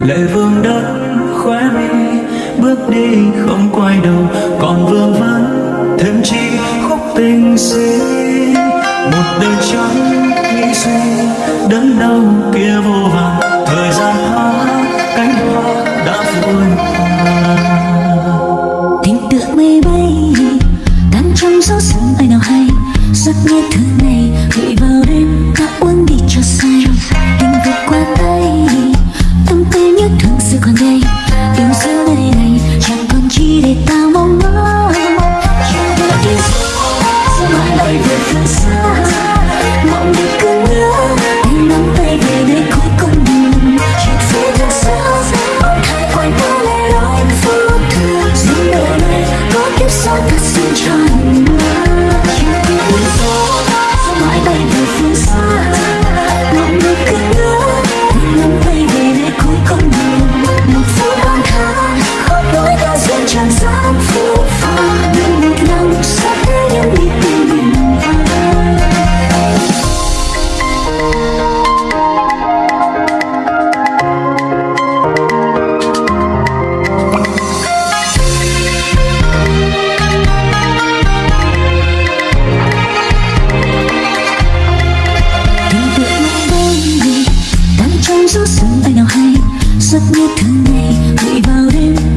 lệ vương đất khóe mi, bước đi không quay đầu, còn vương vấn thêm chi khúc tình xin một đời trắng nghĩ suy đớn đau kia vô vàng thời gian hoa cánh hoa đã vội tình tựa mây bay, tan trong gió sớm ai nào hay, giấc nghe thứ này giấc ngủ thứ ngày gửi vào đêm.